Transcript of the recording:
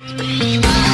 Bye.